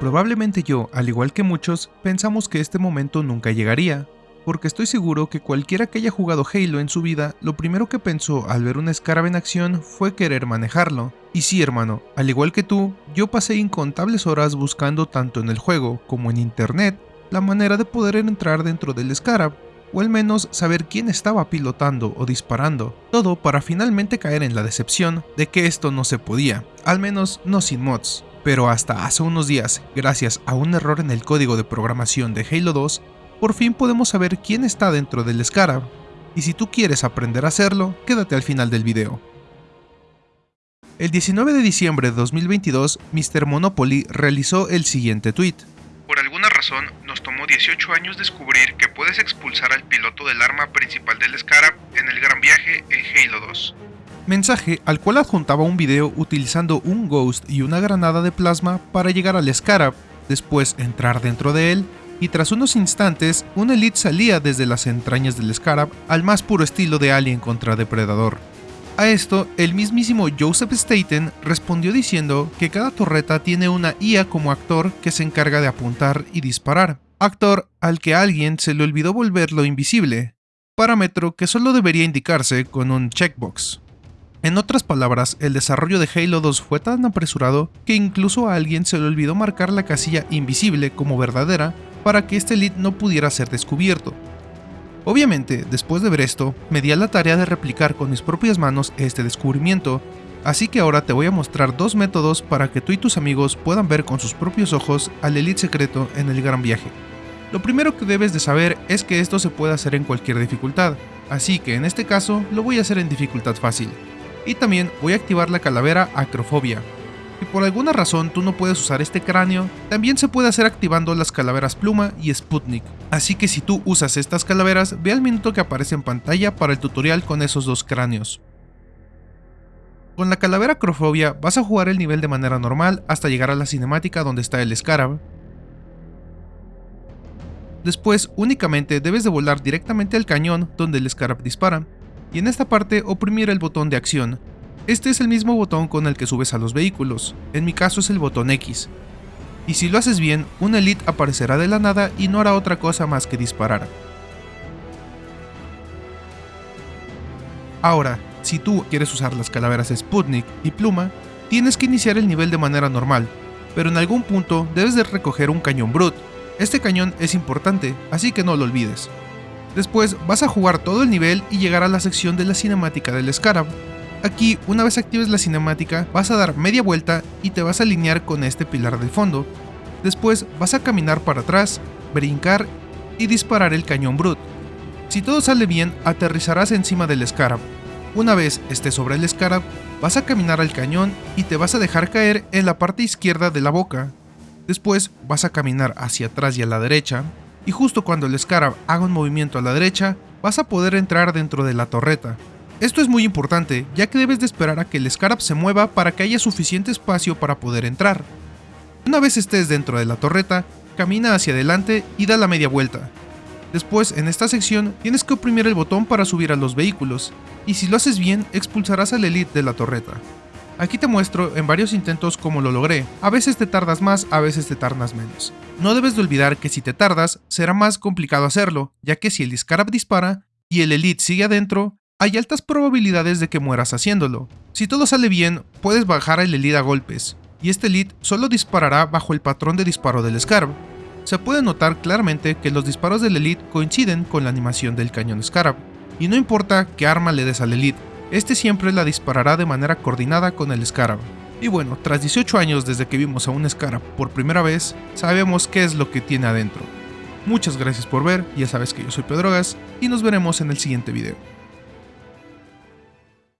Probablemente yo, al igual que muchos, pensamos que este momento nunca llegaría, porque estoy seguro que cualquiera que haya jugado Halo en su vida, lo primero que pensó al ver un Scarab en acción fue querer manejarlo. Y sí hermano, al igual que tú, yo pasé incontables horas buscando tanto en el juego como en internet la manera de poder entrar dentro del Scarab, o al menos saber quién estaba pilotando o disparando, todo para finalmente caer en la decepción de que esto no se podía, al menos no sin mods. Pero hasta hace unos días, gracias a un error en el código de programación de Halo 2, por fin podemos saber quién está dentro del Scarab, y si tú quieres aprender a hacerlo, quédate al final del video. El 19 de diciembre de 2022, Mr. Monopoly realizó el siguiente tweet. Por alguna razón, nos tomó 18 años descubrir que puedes expulsar al piloto del arma principal del Scarab en el gran viaje en Halo 2. Mensaje al cual adjuntaba un video utilizando un Ghost y una granada de plasma para llegar al Scarab, después entrar dentro de él, y tras unos instantes, un Elite salía desde las entrañas del Scarab al más puro estilo de Alien contra Depredador. A esto, el mismísimo Joseph Staten respondió diciendo que cada torreta tiene una IA como actor que se encarga de apuntar y disparar, actor al que alguien se le olvidó volverlo invisible, parámetro que solo debería indicarse con un checkbox. En otras palabras, el desarrollo de Halo 2 fue tan apresurado que incluso a alguien se le olvidó marcar la casilla invisible como verdadera para que este lead no pudiera ser descubierto, Obviamente, después de ver esto, me di a la tarea de replicar con mis propias manos este descubrimiento, así que ahora te voy a mostrar dos métodos para que tú y tus amigos puedan ver con sus propios ojos al Elite secreto en el gran viaje. Lo primero que debes de saber es que esto se puede hacer en cualquier dificultad, así que en este caso lo voy a hacer en dificultad fácil. Y también voy a activar la calavera Acrofobia, si por alguna razón tú no puedes usar este cráneo, también se puede hacer activando las calaveras Pluma y Sputnik. Así que si tú usas estas calaveras, ve al minuto que aparece en pantalla para el tutorial con esos dos cráneos. Con la calavera Acrofobia vas a jugar el nivel de manera normal hasta llegar a la cinemática donde está el Scarab. Después únicamente debes de volar directamente al cañón donde el Scarab dispara, y en esta parte oprimir el botón de acción, este es el mismo botón con el que subes a los vehículos, en mi caso es el botón X. Y si lo haces bien, un Elite aparecerá de la nada y no hará otra cosa más que disparar. Ahora, si tú quieres usar las calaveras Sputnik y Pluma, tienes que iniciar el nivel de manera normal, pero en algún punto debes de recoger un cañón Brut. Este cañón es importante, así que no lo olvides. Después vas a jugar todo el nivel y llegar a la sección de la cinemática del Scarab, Aquí, una vez actives la cinemática, vas a dar media vuelta y te vas a alinear con este pilar del fondo. Después vas a caminar para atrás, brincar y disparar el cañón Brut. Si todo sale bien, aterrizarás encima del Scarab. Una vez estés sobre el Scarab, vas a caminar al cañón y te vas a dejar caer en la parte izquierda de la boca. Después vas a caminar hacia atrás y a la derecha, y justo cuando el Scarab haga un movimiento a la derecha, vas a poder entrar dentro de la torreta. Esto es muy importante, ya que debes de esperar a que el Scarab se mueva para que haya suficiente espacio para poder entrar. Una vez estés dentro de la torreta, camina hacia adelante y da la media vuelta. Después, en esta sección, tienes que oprimir el botón para subir a los vehículos, y si lo haces bien, expulsarás al Elite de la torreta. Aquí te muestro en varios intentos cómo lo logré, a veces te tardas más, a veces te tardas menos. No debes de olvidar que si te tardas, será más complicado hacerlo, ya que si el Scarab dispara, y el Elite sigue adentro, hay altas probabilidades de que mueras haciéndolo. Si todo sale bien, puedes bajar el Elite a golpes, y este Elite solo disparará bajo el patrón de disparo del Scarab. Se puede notar claramente que los disparos del Elite coinciden con la animación del cañón Scarab, y no importa qué arma le des al Elite, este siempre la disparará de manera coordinada con el Scarab. Y bueno, tras 18 años desde que vimos a un Scarab por primera vez, sabemos qué es lo que tiene adentro. Muchas gracias por ver, ya sabes que yo soy Pedrogas, y nos veremos en el siguiente video.